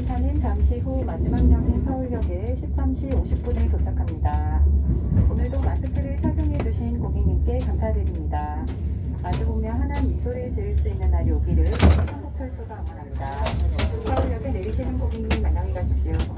열차는 잠시 후 마지막 역인 서울역에 13시 50분에 도착합니다. 오늘도 마스크를 착용해 주신 고객님께 감사드립니다. 마주보며 환한 미소를 지을 수 있는 날이 오기를 한국철도가 응원합니다. 서울역에 내리시는 고객님 안녕히 가십시오.